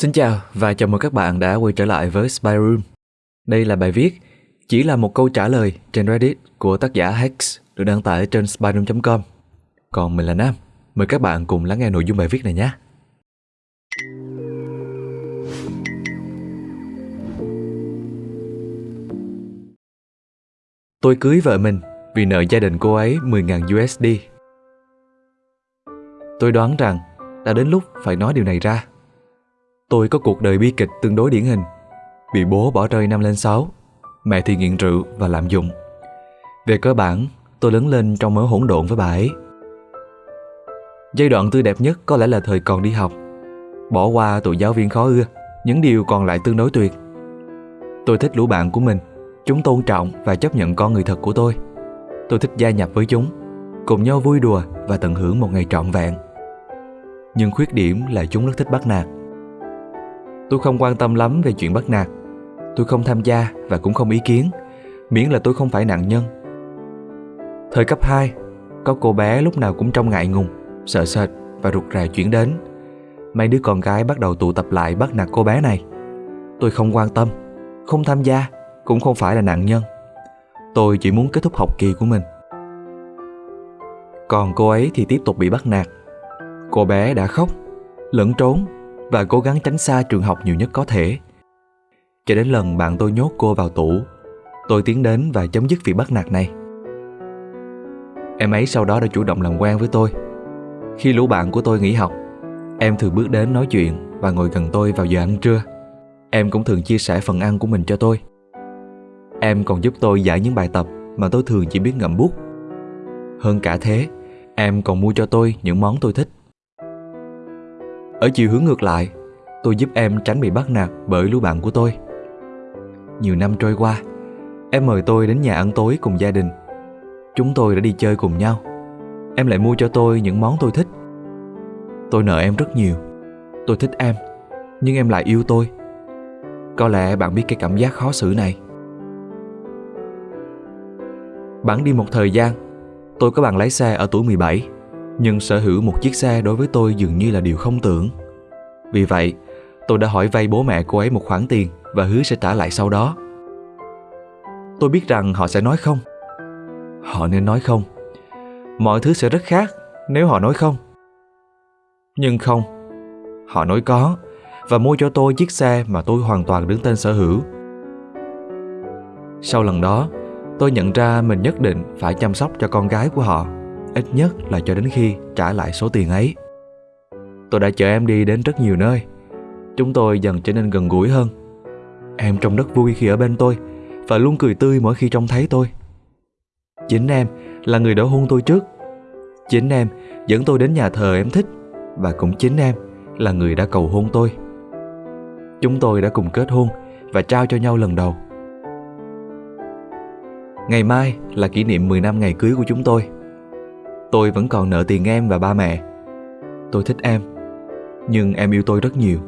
Xin chào và chào mừng các bạn đã quay trở lại với Spy Room. Đây là bài viết chỉ là một câu trả lời trên Reddit của tác giả Hex được đăng tải trên spyroom.com. Còn mình là Nam, mời các bạn cùng lắng nghe nội dung bài viết này nhé. Tôi cưới vợ mình vì nợ gia đình cô ấy 10.000 USD. Tôi đoán rằng đã đến lúc phải nói điều này ra. Tôi có cuộc đời bi kịch tương đối điển hình. Bị bố bỏ rơi năm lên 6, mẹ thì nghiện rượu và lạm dụng. Về cơ bản, tôi lớn lên trong mớ hỗn độn với bà ấy. Giai đoạn tươi đẹp nhất có lẽ là thời còn đi học. Bỏ qua tụi giáo viên khó ưa, những điều còn lại tương đối tuyệt. Tôi thích lũ bạn của mình, chúng tôn trọng và chấp nhận con người thật của tôi. Tôi thích gia nhập với chúng, cùng nhau vui đùa và tận hưởng một ngày trọn vẹn. Nhưng khuyết điểm là chúng rất thích bắt nạt. Tôi không quan tâm lắm về chuyện bắt nạt. Tôi không tham gia và cũng không ý kiến, miễn là tôi không phải nạn nhân. Thời cấp 2, có cô bé lúc nào cũng trông ngại ngùng, sợ sệt và rụt rè chuyển đến. Mấy đứa con gái bắt đầu tụ tập lại bắt nạt cô bé này. Tôi không quan tâm, không tham gia, cũng không phải là nạn nhân. Tôi chỉ muốn kết thúc học kỳ của mình. Còn cô ấy thì tiếp tục bị bắt nạt. Cô bé đã khóc, lẫn trốn và cố gắng tránh xa trường học nhiều nhất có thể. Cho đến lần bạn tôi nhốt cô vào tủ, tôi tiến đến và chấm dứt việc bắt nạt này. Em ấy sau đó đã chủ động làm quen với tôi. Khi lũ bạn của tôi nghỉ học, em thường bước đến nói chuyện và ngồi gần tôi vào giờ ăn trưa. Em cũng thường chia sẻ phần ăn của mình cho tôi. Em còn giúp tôi giải những bài tập mà tôi thường chỉ biết ngậm bút. Hơn cả thế, em còn mua cho tôi những món tôi thích. Ở chiều hướng ngược lại, tôi giúp em tránh bị bắt nạt bởi lũ bạn của tôi. Nhiều năm trôi qua, em mời tôi đến nhà ăn tối cùng gia đình. Chúng tôi đã đi chơi cùng nhau. Em lại mua cho tôi những món tôi thích. Tôi nợ em rất nhiều. Tôi thích em, nhưng em lại yêu tôi. Có lẽ bạn biết cái cảm giác khó xử này. Bạn đi một thời gian, tôi có bằng lái xe ở tuổi 17 nhưng sở hữu một chiếc xe đối với tôi dường như là điều không tưởng. Vì vậy, tôi đã hỏi vay bố mẹ cô ấy một khoản tiền và hứa sẽ trả lại sau đó. Tôi biết rằng họ sẽ nói không. Họ nên nói không. Mọi thứ sẽ rất khác nếu họ nói không. Nhưng không, họ nói có và mua cho tôi chiếc xe mà tôi hoàn toàn đứng tên sở hữu. Sau lần đó, tôi nhận ra mình nhất định phải chăm sóc cho con gái của họ ít nhất là cho đến khi trả lại số tiền ấy. Tôi đã chở em đi đến rất nhiều nơi. Chúng tôi dần trở nên gần gũi hơn. Em trông rất vui khi ở bên tôi và luôn cười tươi mỗi khi trông thấy tôi. Chính em là người đã hôn tôi trước. Chính em dẫn tôi đến nhà thờ em thích và cũng chính em là người đã cầu hôn tôi. Chúng tôi đã cùng kết hôn và trao cho nhau lần đầu. Ngày mai là kỷ niệm 10 năm ngày cưới của chúng tôi. Tôi vẫn còn nợ tiền em và ba mẹ. Tôi thích em, Nhưng em yêu tôi rất nhiều.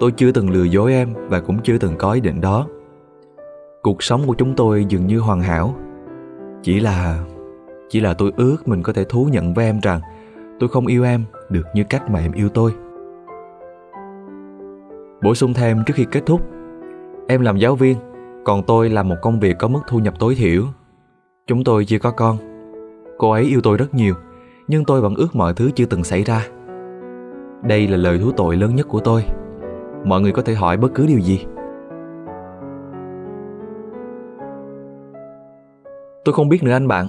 Tôi chưa từng lừa dối em Và cũng chưa từng có ý định đó. Cuộc sống của chúng tôi dường như hoàn hảo. Chỉ là Chỉ là tôi ước mình có thể thú nhận với em rằng Tôi không yêu em được như cách mà em yêu tôi. Bổ sung thêm trước khi kết thúc, Em làm giáo viên, Còn tôi làm một công việc có mức thu nhập tối thiểu. Chúng tôi chưa có con. Cô ấy yêu tôi rất nhiều, nhưng tôi vẫn ước mọi thứ chưa từng xảy ra. Đây là lời thú tội lớn nhất của tôi. Mọi người có thể hỏi bất cứ điều gì. Tôi không biết nữa anh bạn,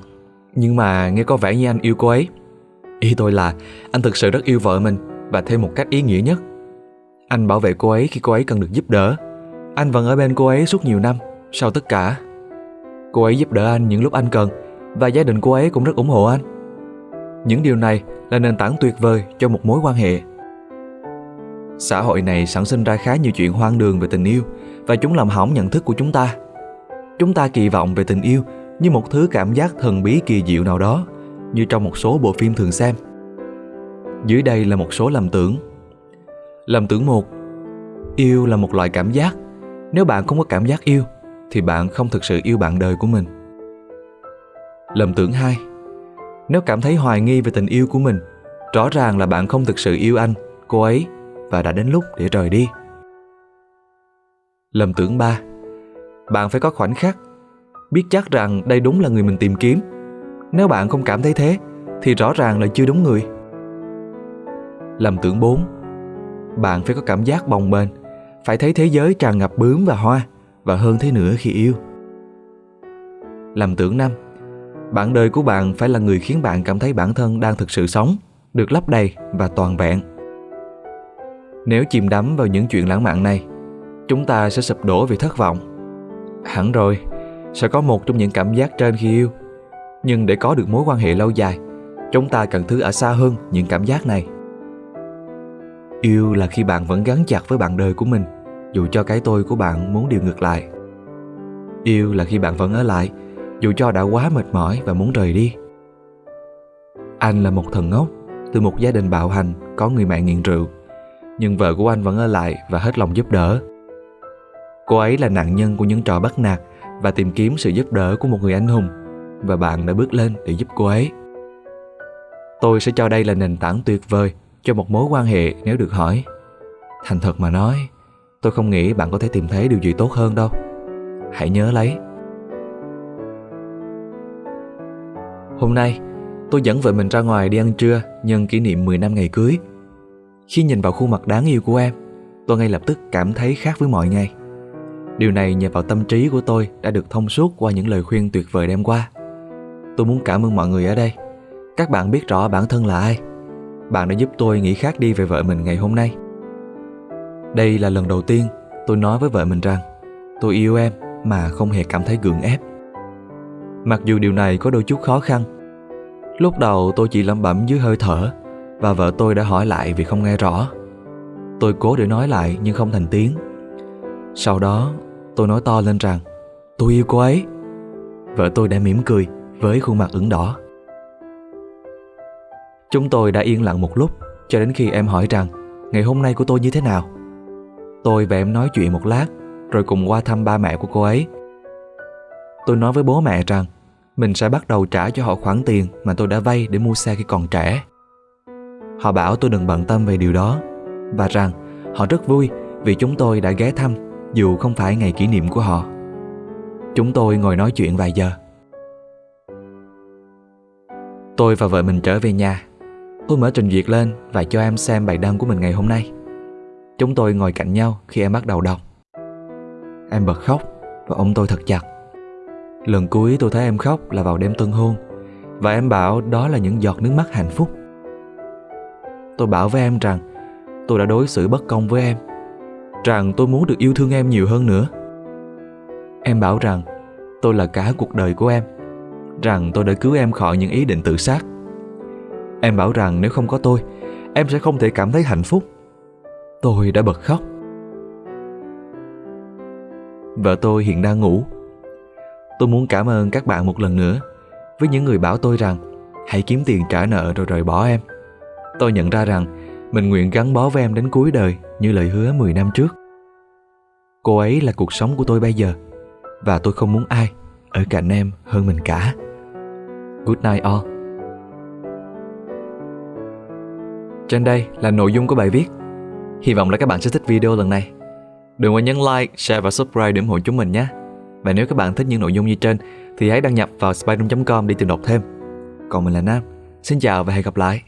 nhưng mà nghe có vẻ như anh yêu cô ấy. Ý tôi là anh thực sự rất yêu vợ mình và thêm một cách ý nghĩa nhất. Anh bảo vệ cô ấy khi cô ấy cần được giúp đỡ. Anh vẫn ở bên cô ấy suốt nhiều năm, sau tất cả. Cô ấy giúp đỡ anh những lúc anh cần và gia đình cô ấy cũng rất ủng hộ anh. Những điều này là nền tảng tuyệt vời cho một mối quan hệ. Xã hội này sản sinh ra khá nhiều chuyện hoang đường về tình yêu và chúng làm hỏng nhận thức của chúng ta. Chúng ta kỳ vọng về tình yêu như một thứ cảm giác thần bí kỳ diệu nào đó, như trong một số bộ phim thường xem. Dưới đây là một số lầm tưởng. Lầm tưởng một Yêu là một loại cảm giác. Nếu bạn không có cảm giác yêu, thì bạn không thực sự yêu bạn đời của mình. Lầm tưởng hai. Nếu cảm thấy hoài nghi về tình yêu của mình Rõ ràng là bạn không thực sự yêu anh, cô ấy và đã đến lúc để rời đi. Lầm tưởng ba. Bạn phải có khoảnh khắc Biết chắc rằng đây đúng là người mình tìm kiếm. Nếu bạn không cảm thấy thế Thì rõ ràng là chưa đúng người. Lầm tưởng 4 Bạn phải có cảm giác bồng bềnh Phải thấy thế giới tràn ngập bướm và hoa Và hơn thế nữa khi yêu. Lầm tưởng năm. Bạn đời của bạn phải là người khiến bạn cảm thấy bản thân đang thực sự sống Được lấp đầy và toàn vẹn Nếu chìm đắm vào những chuyện lãng mạn này chúng ta sẽ sụp đổ vì thất vọng. Hẳn rồi, sẽ có một trong những cảm giác trên khi yêu. Nhưng để có được mối quan hệ lâu dài, chúng ta cần thứ ở xa hơn những cảm giác này. Yêu là khi bạn vẫn gắn chặt với bạn đời của mình, dù cho cái tôi của bạn muốn điều ngược lại. Yêu là khi bạn vẫn ở lại, dù cho đã quá mệt mỏi và muốn rời đi. Anh là một thần ngốc, từ một gia đình bạo hành, có người mẹ nghiện rượu. Nhưng vợ của anh vẫn ở lại và hết lòng giúp đỡ. Cô ấy là nạn nhân của những trò bắt nạt và tìm kiếm sự giúp đỡ của một người anh hùng và bạn đã bước lên để giúp cô ấy. Tôi sẽ cho đây là nền tảng tuyệt vời cho một mối quan hệ nếu được hỏi. Thành thật mà nói, tôi không nghĩ bạn có thể tìm thấy điều gì tốt hơn đâu. Hãy nhớ lấy. Hôm nay, tôi dẫn vợ mình ra ngoài đi ăn trưa nhân kỷ niệm 10 năm ngày cưới. Khi nhìn vào khuôn mặt đáng yêu của em, tôi ngay lập tức cảm thấy khác với mọi ngày. Điều này nhờ vào tâm trí của tôi đã được thông suốt qua những lời khuyên tuyệt vời đem qua. Tôi muốn cảm ơn mọi người ở đây. Các bạn biết rõ bản thân là ai. Bạn đã giúp tôi nghĩ khác đi về vợ mình ngày hôm nay. Đây là lần đầu tiên tôi nói với vợ mình rằng tôi yêu em mà không hề cảm thấy gượng ép. Mặc dù điều này có đôi chút khó khăn. Lúc đầu tôi chỉ lẩm bẩm dưới hơi thở, và vợ tôi đã hỏi lại vì không nghe rõ. Tôi cố để nói lại nhưng không thành tiếng. Sau đó, Tôi nói to lên rằng, Tôi yêu cô ấy Vợ tôi đã mỉm cười với khuôn mặt ửng đỏ Chúng tôi đã yên lặng một lúc, Cho đến khi em hỏi rằng, Ngày hôm nay của tôi như thế nào Tôi và em nói chuyện một lát, Rồi cùng qua thăm ba mẹ của cô ấy Tôi nói với bố mẹ rằng, Mình sẽ bắt đầu trả cho họ khoản tiền Mà tôi đã vay để mua xe khi còn trẻ Họ bảo tôi đừng bận tâm về điều đó Và rằng họ rất vui Vì chúng tôi đã ghé thăm, dù không phải ngày kỷ niệm của họ. Chúng tôi ngồi nói chuyện vài giờ. Tôi và vợ mình trở về nhà. Tôi mở trình duyệt lên và cho em xem bài đăng của mình ngày hôm nay. Chúng tôi ngồi cạnh nhau khi em bắt đầu đọc. Em bật khóc và ôm tôi thật chặt. Lần cuối tôi thấy em khóc là vào đêm tân hôn. Và em bảo đó là những giọt nước mắt hạnh phúc. Tôi bảo với em rằng tôi đã đối xử bất công với em, rằng tôi muốn được yêu thương em nhiều hơn nữa. Em bảo rằng tôi là cả cuộc đời của em, rằng tôi đã cứu em khỏi những ý định tự sát. Em bảo rằng nếu không có tôi, em sẽ không thể cảm thấy hạnh phúc. Tôi đã bật khóc. Vợ tôi hiện đang ngủ tôi muốn cảm ơn các bạn một lần nữa với những người bảo tôi rằng hãy kiếm tiền trả nợ rồi rời bỏ em tôi nhận ra rằng mình nguyện gắn bó với em đến cuối đời như lời hứa 10 năm trước. Cô ấy là cuộc sống của tôi bây giờ và tôi không muốn ai ở cạnh em hơn mình cả. Good night all. Trên đây là nội dung của bài viết. Hy vọng là các bạn sẽ thích video lần này. Đừng quên nhấn like, share và subscribe để ủng hộ chúng mình nhé. Và nếu các bạn thích những nội dung như trên, thì hãy đăng nhập vào spyroom.com để tìm đọc thêm. Còn mình là Nam. Xin chào và hẹn gặp lại.